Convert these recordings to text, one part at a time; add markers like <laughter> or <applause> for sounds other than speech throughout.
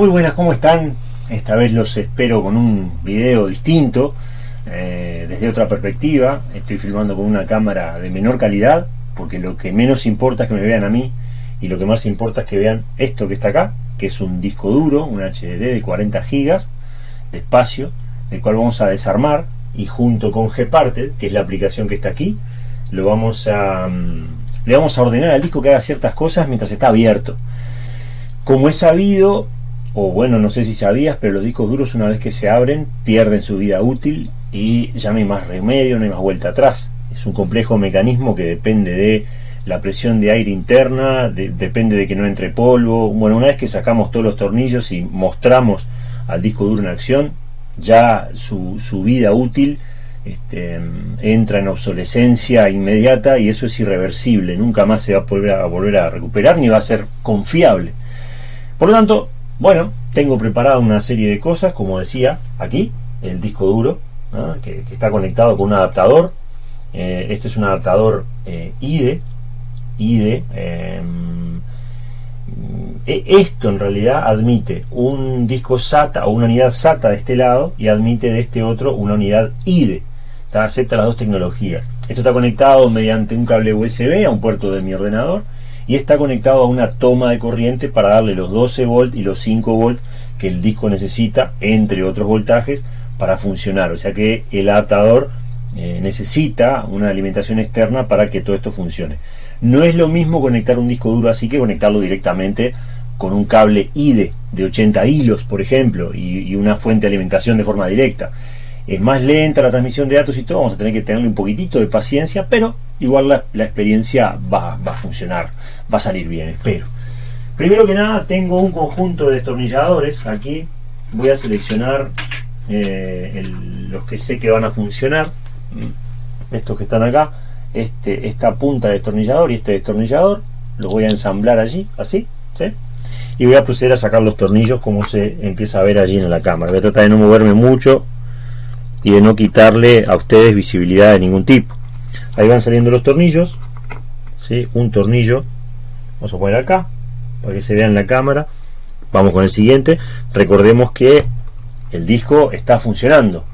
Muy buenas, ¿cómo están? Esta vez los espero con un video distinto, eh, desde otra perspectiva. Estoy filmando con una cámara de menor calidad, porque lo que menos importa es que me vean a mí, y lo que más importa es que vean esto que está acá, que es un disco duro, un HDD de 40 GB de espacio, el cual vamos a desarmar, y junto con Gparted, que es la aplicación que está aquí, lo vamos a, mm, le vamos a ordenar al disco que haga ciertas cosas mientras está abierto. Como he sabido, o bueno, no sé si sabías, pero los discos duros una vez que se abren pierden su vida útil y ya no hay más remedio, no hay más vuelta atrás. Es un complejo mecanismo que depende de la presión de aire interna, depende de que no entre polvo. Bueno, una vez que sacamos todos los tornillos y mostramos al disco duro en acción, ya su, su vida útil este, entra en obsolescencia inmediata y eso es irreversible, nunca más se va a volver a, volver a recuperar ni va a ser confiable. Por lo tanto, bueno, tengo preparada una serie de cosas, como decía aquí, el disco duro, que, está conectado con un adaptador. Eh, este es un adaptador eh, IDE. IDE em, e, esto en realidad admite un disco SATA o una unidad SATA de este lado y admite de este otro una unidad IDE. Acepta las dos tecnologías. Esto está conectado mediante un cable USB a un puerto de mi ordenador y está conectado a una toma de corriente para darle los 12 volt y los 5 volt que el disco necesita, entre otros voltajes, para funcionar. O sea que el adaptador eh, necesita una alimentación externa para que todo esto funcione. No es lo mismo conectar un disco duro así que conectarlo directamente con un cable IDE de 80 hilos, por ejemplo, y, una fuente de alimentación de forma directa. Es más lenta la transmisión de datos y todo, vamos a tener que tenerle un poquitito de paciencia, pero igual la, experiencia va, va, a funcionar, va a salir bien, espero. Primero que nada tengo un conjunto de destornilladores aquí, voy a seleccionar eh, los que sé que van a funcionar, mm, estos que están acá, este, esta punta de destornillador y este destornillador, los voy a ensamblar allí, así, ¿sí? y voy a proceder a sacar los tornillos como se empieza a ver allí en la cámara. Voy a tratar de no moverme mucho y de no quitarle a ustedes visibilidad de ningún tipo ahí van saliendo los tornillos ¿sí? un tornillo vamos a poner acá para que se vea en la cámara. Vamos con el siguiente. Recordemos que el disco está funcionando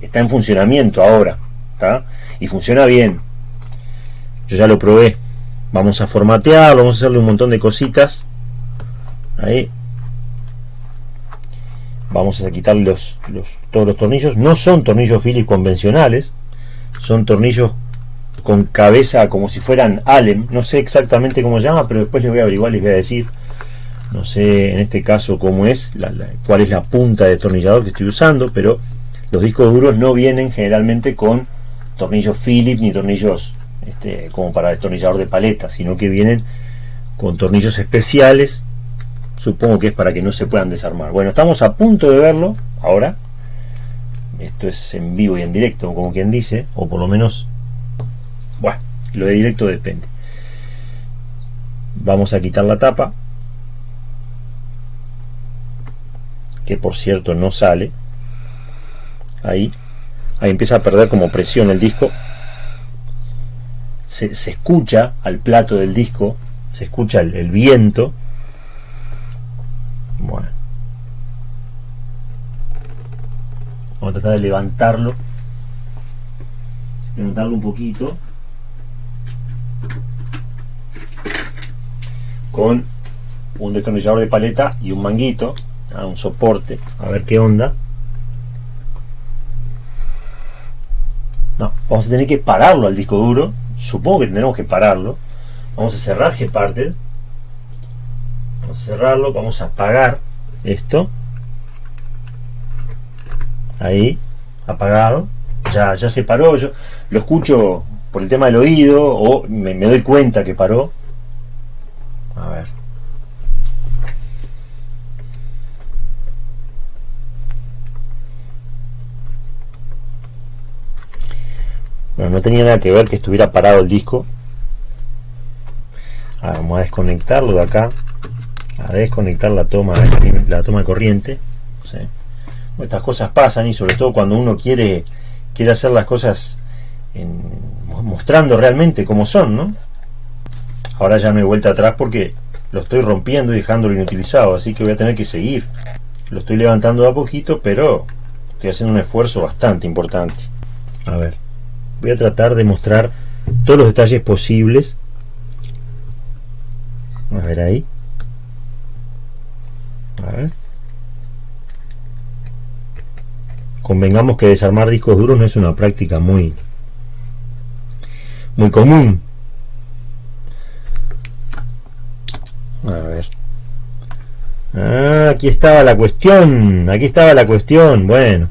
está en funcionamiento ahora y funciona bien. Yo ya lo probé. Vamos a formatear vamos a hacerle un montón de cositas. Ahí. Vamos a quitar los, todos los tornillos. No son tornillos Phillips convencionales son tornillos con cabeza como si fueran Allen, no sé exactamente cómo se llama, pero después les voy a averiguar, les voy a decir, no sé en este caso cómo es, la, cuál es la punta de destornillador que estoy usando, pero los discos duros no vienen generalmente con tornillos Phillips ni tornillos este, como para destornillador de paleta, sino que vienen con tornillos especiales, supongo que es para que no se puedan desarmar. Bueno, estamos a punto de verlo ahora, esto es en vivo y en directo, como quien dice, o por lo menos bueno, lo de directo depende. Vamos a quitar la tapa. Que por cierto no sale. Ahí. Ahí empieza a perder como presión el disco. Se, escucha al plato del disco. Se escucha el, el viento. Bueno. Vamos a tratar de levantarlo. Levantarlo un poquito. Con un destornillador de paleta y un manguito, un soporte, a ver qué onda. No, vamos a tener que pararlo al disco duro, supongo que tendremos que pararlo. Vamos a cerrar Gparted, vamos a cerrarlo, vamos a apagar esto. Ahí, apagado. Ya, ya se paró, yo lo escucho por el tema del oído o me doy cuenta que paró a ver. Bueno, no tenía nada que ver que estuviera parado el disco. vamos a desconectarlo de acá. A desconectar la toma, la toma de corriente. Estas cosas pasan y sobre todo cuando uno quiere, quiere hacer las cosas mostrando realmente cómo son, ¿no? Ahora ya no hay vuelta atrás porque lo estoy rompiendo y dejándolo inutilizado, así que voy a tener que seguir. Lo estoy levantando a poquito, pero estoy haciendo un esfuerzo bastante importante. A ver, voy a tratar de mostrar todos los detalles posibles. A ver ahí. A ver. Convengamos que desarmar discos duros no es una práctica muy muy común. A ver. Ah, aquí estaba la cuestión. Aquí estaba la cuestión. Bueno.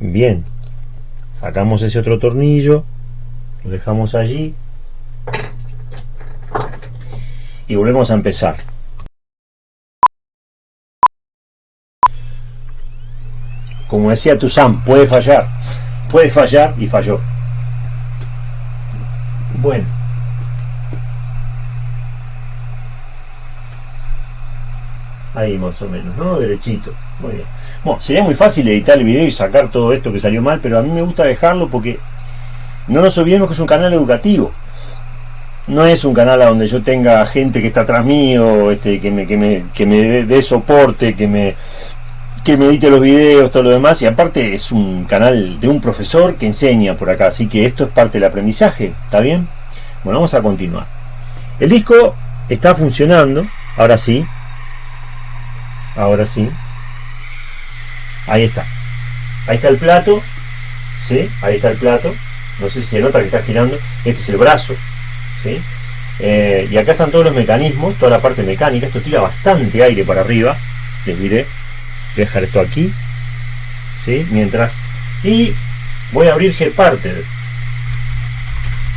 Bien. Sacamos ese otro tornillo. Lo dejamos allí. Y volvemos a empezar. como decía Tuzán, puede fallar, puede fallar y falló. Bueno. Ahí más o menos, ¿no? Derechito. Muy bien. Bueno, sería muy fácil editar el video y sacar todo esto que salió mal, pero a mí me gusta dejarlo porque no nos olvidemos que es un canal educativo. No es un canal a donde yo tenga gente que está atrás mío, este, que me, que me, que me dé soporte, que me, que me edite los videos, todo lo demás, y aparte es un canal de un profesor que enseña por acá, así que esto es parte del aprendizaje, ¿está bien? Bueno, vamos a continuar. El disco está funcionando, ahora sí, ahora sí, ahí está, ahí está el plato, ¿sí? Ahí está el plato, no sé si se nota que está girando, este es el brazo, ¿sí? Eh, y acá están todos los mecanismos, toda la parte mecánica, esto tira bastante aire para arriba, les diré, dejar esto aquí ¿sí? mientras y voy a abrir Gparted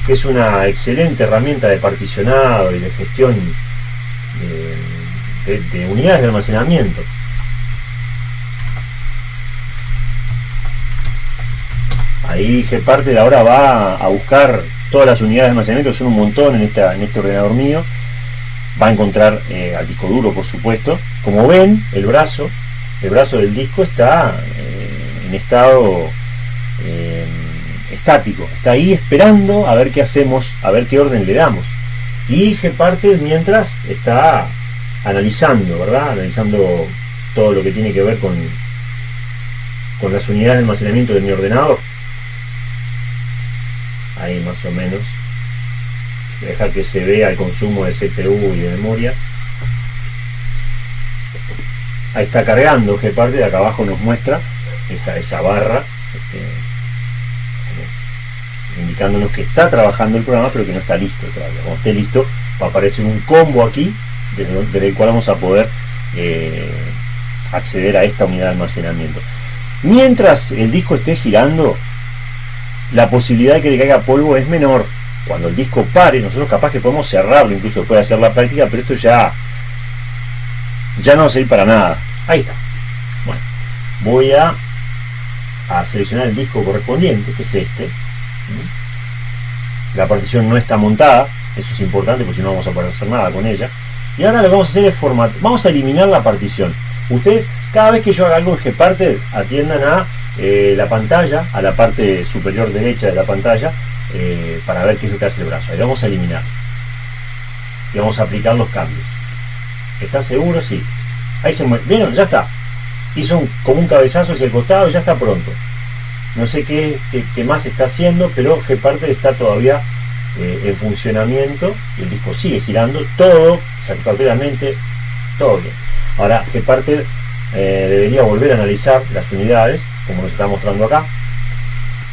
que es una excelente herramienta de particionado y de gestión de, unidades de almacenamiento. Ahí Gparted ahora va a buscar todas las unidades de almacenamiento son un montón en, este ordenador mío. Va a encontrar eh, al disco duro por supuesto. Como ven el brazo el brazo del disco está eh, en estado eh, estático, está ahí esperando a ver qué hacemos, a ver qué orden le damos. Y Gparted mientras está analizando, ¿verdad? Analizando todo lo que tiene que ver con, con las unidades de almacenamiento de mi ordenador. Ahí más o menos. Dejar que se vea el consumo de CPU y de memoria ahí está cargando parte de acá abajo nos muestra esa, esa barra este, indicándonos que está trabajando el programa pero que no está listo todavía. Cuando esté listo va a aparecer un combo aquí desde, el cual vamos a poder eh, acceder a esta unidad de almacenamiento. Mientras el disco esté girando la posibilidad de que le caiga polvo es menor. Cuando el disco pare nosotros capaz que podemos cerrarlo incluso después de hacer la práctica pero esto ya ya no va a para nada Ahí está. Bueno, voy a, a seleccionar el disco correspondiente, que es este. La partición no está montada, eso es importante porque si no vamos a poder hacer nada con ella. Y ahora lo que vamos a hacer es. Vamos a eliminar la partición. Ustedes, cada vez que yo haga algo en Gparted, atiendan a eh, la pantalla, a la parte superior derecha de la pantalla, eh, para ver qué es lo que hace el brazo. Ahí vamos a eliminar. Y vamos a aplicar los cambios. ¿Está seguro? Sí. Ahí se mueve. ¿Vieron? Ya está. Hizo como un cabezazo hacia el costado y ya está pronto. No sé qué, qué, más está haciendo, pero parte está todavía eh, en funcionamiento el disco sigue girando. Todo satisfactoriamente, todo bien. Ahora, Gparted eh, debería volver a analizar las unidades, como nos está mostrando acá.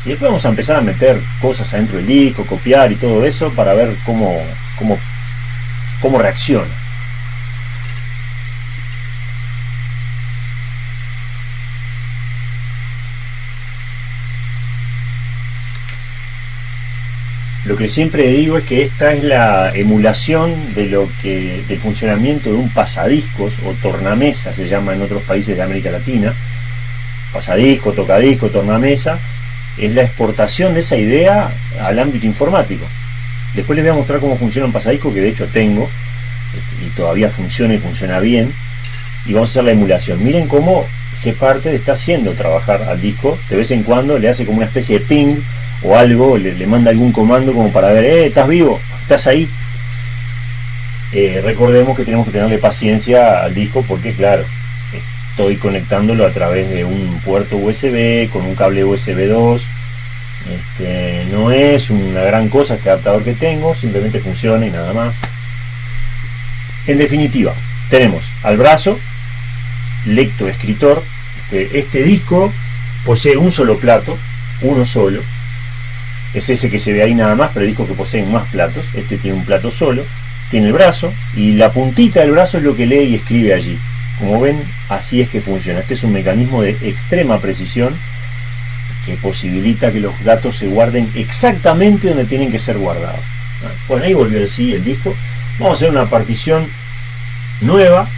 Y después vamos a empezar a meter cosas adentro del disco, copiar y todo eso para ver cómo, cómo, cómo reacciona. Lo que siempre digo es que esta es la emulación de lo que del funcionamiento de un pasadiscos o tornamesa se llama en otros países de América Latina. Pasadisco, tocadisco, tornamesa es la exportación de esa idea al ámbito informático. Después les voy a mostrar cómo funciona un pasadisco que de hecho tengo y todavía funciona y funciona bien. Y vamos a hacer la emulación. Miren cómo parte está haciendo trabajar al disco, de vez en cuando le hace como una especie de ping o algo, le, le manda algún comando como para ver, eh, estás vivo, estás ahí. Eh, recordemos que tenemos que tenerle paciencia al disco porque claro, estoy conectándolo a través de un puerto USB con un cable USB 2 este, no es una gran cosa este adaptador que tengo simplemente funciona y nada más. En definitiva tenemos al brazo lecto escritor este, disco posee un solo plato uno solo es ese que se ve ahí nada más pero el disco que posee más platos este tiene un plato solo tiene el brazo y la puntita del brazo es lo que lee y escribe allí como ven, así es que funciona. Este es un mecanismo de extrema precisión que posibilita que los datos se guarden exactamente donde tienen que ser guardados. Bueno, ahí volvió el sí, el disco. Vamos a hacer una partición nueva.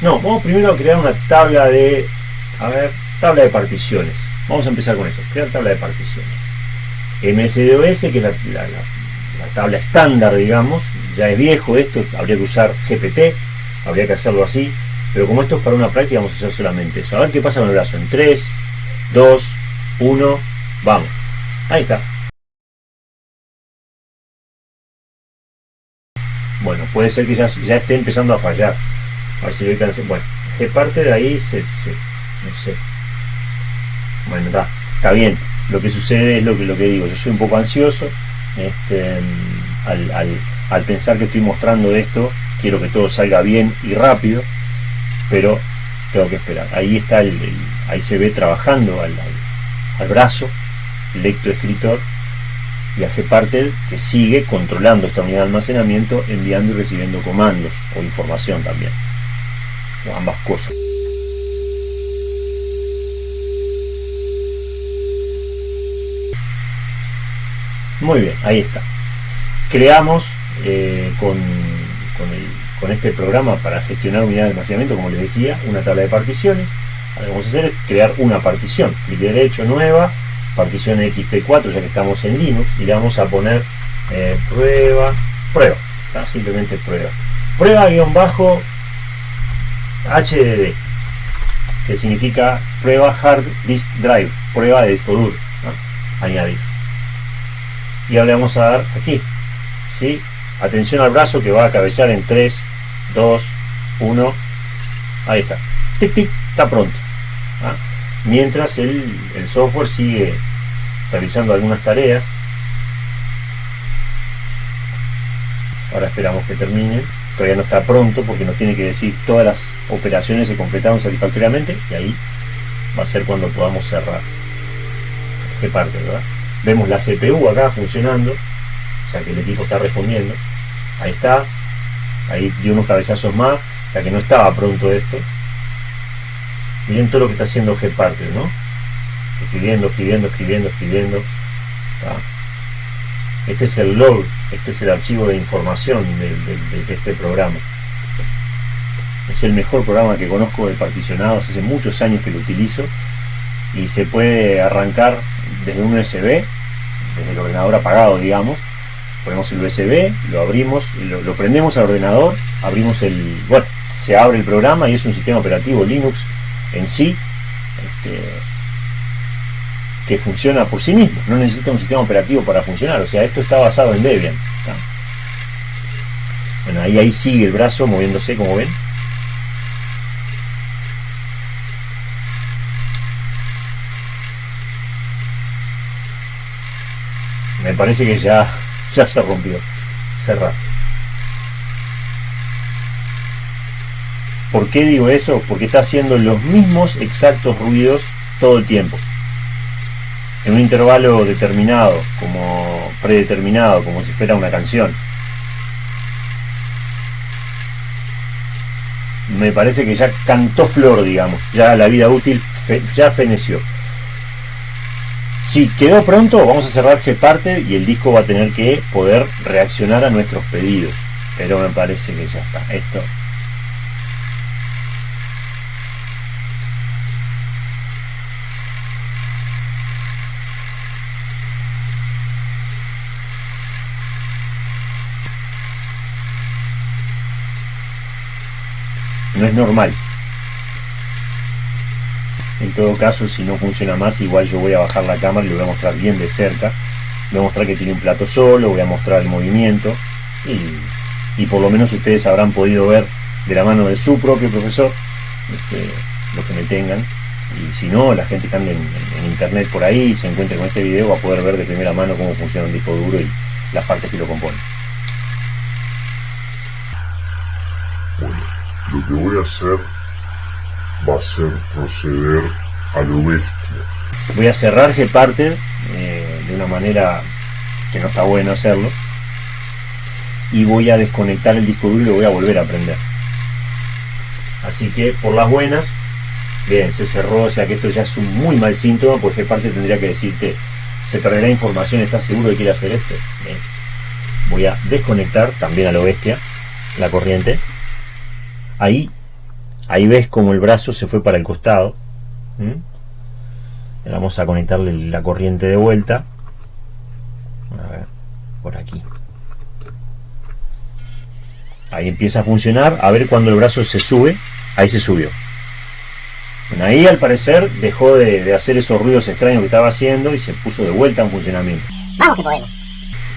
No, vamos primero a crear una tabla de, a ver, tabla de particiones. Vamos a empezar con eso, crear tabla de particiones. MSDOS, que es la, la tabla estándar, digamos, ya es viejo esto, habría que usar GPT, habría que hacerlo así. Pero como esto es para una práctica, vamos a hacer solamente eso. A ver qué pasa con el brazo. En 3, 2, 1, vamos. Ahí está. Bueno, puede ser que ya, esté empezando a fallar. A ver si lo Bueno, que parte de ahí se, se, no sé. Bueno, está, está bien. Lo que sucede es lo que, lo que digo. Yo soy un poco ansioso. Este, al, al, al pensar que estoy mostrando esto, quiero que todo salga bien y rápido pero tengo que esperar. Ahí está el, ahí se ve trabajando al, al, brazo, lectoescritor, y a Gparted que sigue controlando esta unidad de almacenamiento, enviando y recibiendo comandos o información también. O ambas cosas. Muy bien, ahí está. Creamos eh, con, con este programa para gestionar unidades de almacenamiento, como les decía, una tabla de particiones. Lo que vamos a hacer es crear una partición. Clic derecho, nueva, partición XP4, ya que estamos en Linux, y le vamos a poner eh, prueba, prueba, simplemente prueba. Prueba guion bajo HDD, que significa prueba hard disk drive, prueba de disco duro, añadir. Y ahora le vamos a dar aquí, ¿sí? atención al brazo que va a cabecear en 3, 2, 1. Ahí está. Tic, tic, está pronto. ¿ah? Mientras el, el software sigue realizando algunas tareas. Ahora esperamos que termine. Todavía no está pronto porque nos tiene que decir todas las operaciones se completaron satisfactoriamente y ahí va a ser cuando podamos cerrar. ¿Qué parte, verdad? Vemos la CPU acá funcionando, o sea que el equipo está respondiendo. Ahí está, ahí dio unos cabezazos más, o sea que no estaba pronto esto. Miren todo lo que está haciendo Gparted, ¿no? Escribiendo, escribiendo, escribiendo, escribiendo. Este es el log, este es el archivo de información de, este programa. Es el mejor programa que conozco de particionados, hace muchos años que lo utilizo y se puede arrancar desde un USB, desde el ordenador apagado, digamos, ponemos el USB, lo abrimos, lo, prendemos al ordenador, abrimos el, bueno, se abre el programa y es un sistema operativo Linux en sí, este, que funciona por sí mismo, no necesita un sistema operativo para funcionar, o sea, esto está basado en Debian. Bueno, ahí, ahí sigue el brazo moviéndose, como ven. Me parece que ya ya se rompió. Cerrar. ¿Por qué digo eso? Porque está haciendo los mismos exactos ruidos todo el tiempo. En un intervalo determinado, como predeterminado, como si fuera una canción. Me parece que ya cantó flor, digamos. Ya la vida útil ya feneció. Si quedó pronto, vamos a cerrar parte y el disco va a tener que poder reaccionar a nuestros pedidos. Pero me parece que ya está. Esto no es normal. En todo caso, si no funciona más, igual yo voy a bajar la cámara y lo voy a mostrar bien de cerca. Voy a mostrar que tiene un plato solo, voy a mostrar el movimiento y, y por lo menos ustedes habrán podido ver de la mano de su propio profesor este, lo que me tengan y si no, la gente que anda en, internet por ahí y se encuentre con este video va a poder ver de primera mano cómo funciona un disco duro y las partes que lo componen. Bueno, lo que voy a hacer va a ser proceder a lo bestia. Voy a cerrar Gparted eh, de una manera que no está bueno hacerlo y voy a desconectar el disco duro y lo voy a volver a prender. Así que por las buenas bien, se cerró, o sea que esto ya es un muy mal síntoma, porque parte tendría que decirte, se perderá información, ¿estás seguro de quiere hacer esto? Voy a desconectar también a lo bestia la corriente. Ahí, ahí ves como el brazo se fue para el costado. Vamos a conectarle la corriente de vuelta. A ver, por aquí. Ahí empieza a funcionar. A ver cuando el brazo se sube. Ahí se subió. Bueno, ahí al parecer dejó de, hacer esos ruidos extraños que estaba haciendo y se puso de vuelta en funcionamiento. Vamos que podemos.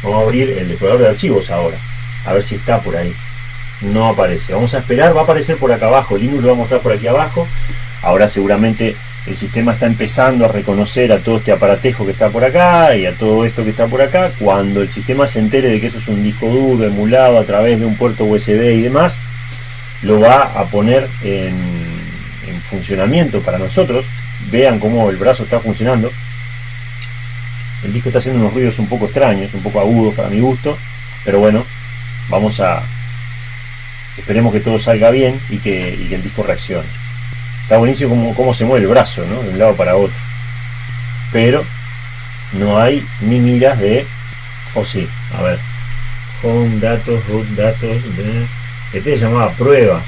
Vamos a abrir el explorador de archivos ahora, a ver si está por ahí. No aparece. Vamos a esperar, va a aparecer por acá abajo. Linux lo va a mostrar por aquí abajo. Ahora seguramente el sistema está empezando a reconocer a todo este aparatejo que está por acá y a todo esto que está por acá. Cuando el sistema se entere de que eso es un disco duro emulado a través de un puerto USB y demás, lo va a poner en funcionamiento para nosotros. Vean cómo el brazo está funcionando. El disco está haciendo unos ruidos un poco extraños, un poco agudos para mi gusto, pero bueno, vamos a... Esperemos que todo salga bien y que, el disco reaccione. Está buenísimo como, cómo se mueve el brazo, ¿no? De un lado para otro. Pero no hay ni miras de... O sí, a ver. Home, datos, root, datos. Este se llamaba prueba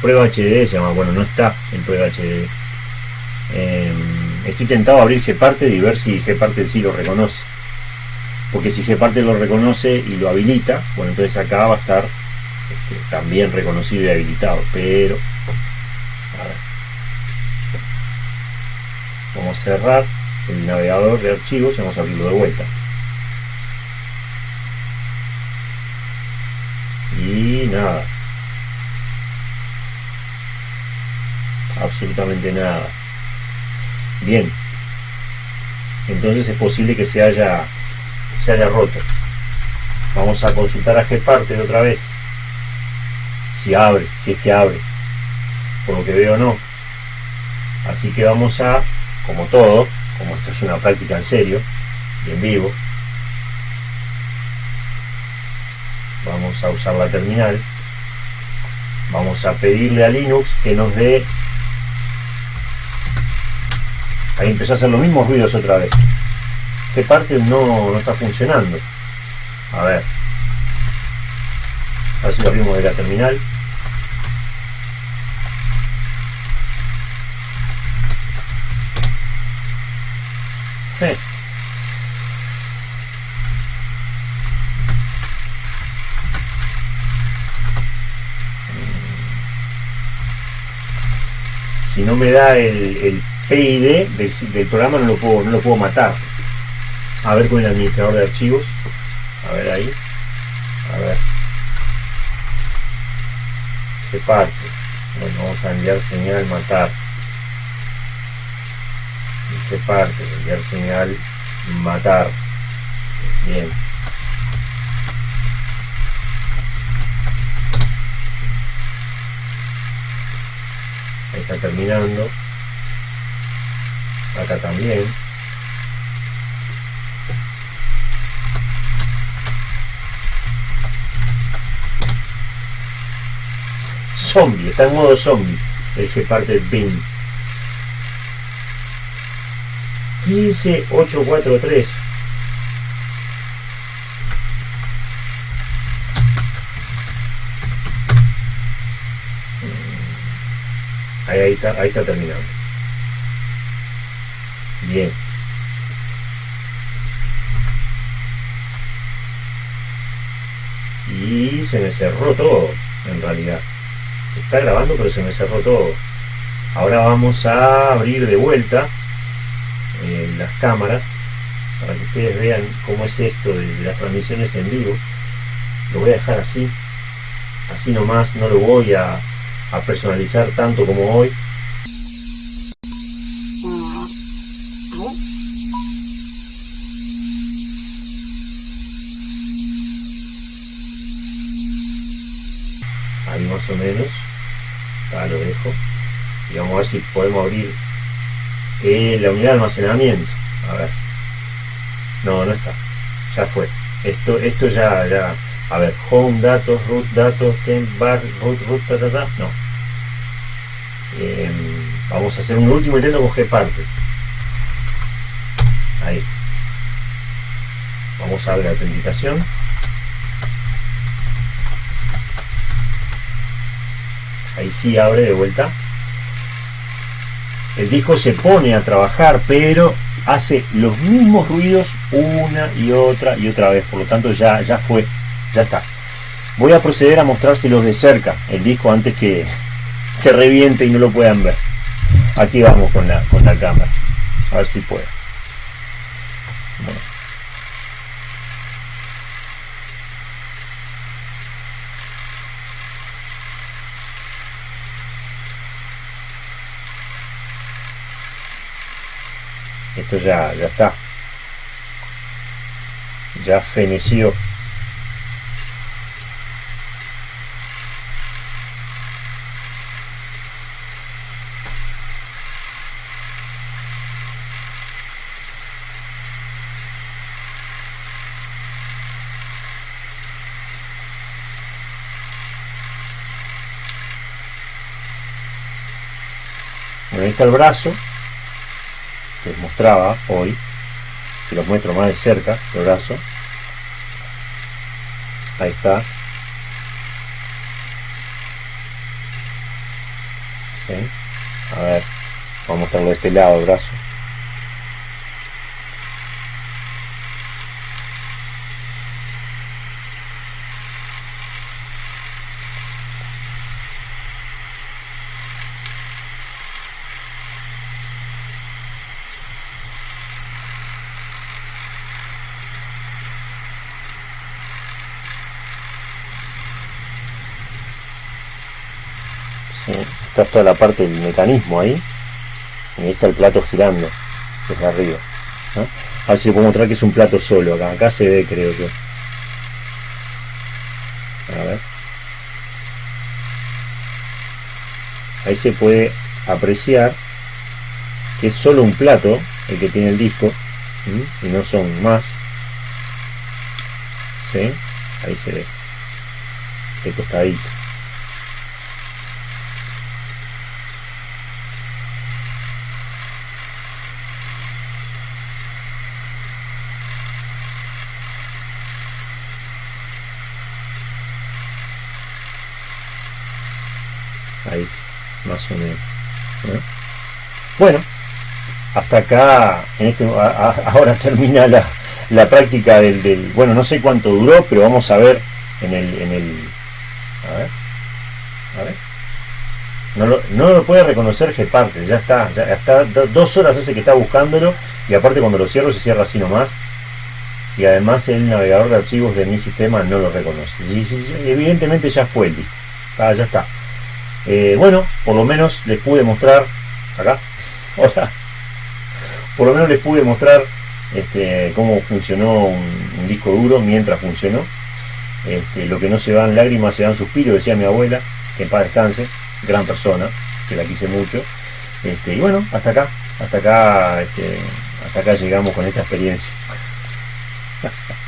prueba HDD se llama, bueno, no está en prueba HDD. Em, estoy tentado a abrir Gparted y ver si Gparted sí lo reconoce. Porque si Gparted lo reconoce y lo habilita, bueno, entonces acá va a estar este, también reconocido y habilitado. Pero, vamos a cerrar el navegador de archivos y vamos a abrirlo de vuelta. Y nada, absolutamente nada. Bien, entonces es posible que se haya, se haya roto. Vamos a consultar a parte de otra vez. Si abre, si es que abre. Por lo que veo no. Así que vamos a, como todo, como esto es una práctica en serio y en vivo, vamos a usar la terminal. Vamos a pedirle a Linux que nos dé Ahí empezó a hacer los mismos ruidos otra vez. ¿Qué parte no, está funcionando? A ver. A ver si lo abrimos de la terminal. Si no me da el PID del, programa no lo puedo no lo puedo matar. A ver con el administrador de archivos. A ver ahí a ver qué parte bueno vamos a enviar señal matar. Qué parte enviar señal matar. Bien. Ahí está terminando. Acá también zombie, está en modo zombie el del BIM 15843 ahí, ahí está, ahí está terminando Bien. Y se me cerró todo, en realidad. Está grabando, pero se me cerró todo. ahora vamos a abrir de vuelta eh, las cámaras para que ustedes vean cómo es esto de, las transmisiones en vivo lo voy a dejar así así nomás no lo voy a, a personalizar tanto como hoy si podemos abrir la unidad de almacenamiento. A ver. No no está. Ya fue. Esto esto ya ya a ver home datos root datos temp bar root root ta, ta, no. Em, vamos a hacer un último intento con gparted ahí. Vamos a ver la autenticación. Ahí sí abre de vuelta el disco se pone a trabajar pero hace los mismos ruidos una y otra y otra vez. Por lo tanto ya, ya fue ya está. Voy a proceder a mostrárselos de cerca el disco antes que, que reviente y no lo puedan ver. Aquí vamos con la, con la cámara. A ver si puedo esto ya, ya está. Ya feneció el brazo les mostraba hoy si los muestro más de cerca el brazo. Ahí está. ¿Sí? a ver vamos a mostrarlo de este lado el brazo ¿sí? Toda la parte del mecanismo ahí. Y ahí está el plato girando desde arriba ¿no? a ver mostrar que es un plato solo acá. Acá se ve creo yo. A ver. Ahí se puede apreciar que es solo un plato el que tiene el disco y no son más. ¿sí? ahí se ve. De costadito ahí más o menos ¿no? bueno hasta acá en este ahora <laughs> termina la, la práctica del, del, bueno no sé cuánto duró pero vamos a ver en el en el a ver no lo, no lo puede reconocer Geparte ya está ya está dos horas hace que está buscándolo y aparte cuando lo cierro se cierra así nomás. Y además el navegador de archivos de mi sistema no lo reconoce. Y, evidentemente ya fue el ah, ya está eh, bueno, por lo menos les pude mostrar, acá, <laughs> hola, por lo menos les pude mostrar este, cómo funcionó un, disco duro mientras funcionó. Este, lo que no se van lágrimas se dan suspiros, decía mi abuela, que en paz descanse, gran persona, que la quise mucho. Este, y bueno, hasta acá, hasta acá, este, hasta acá llegamos con esta experiencia. <laughs>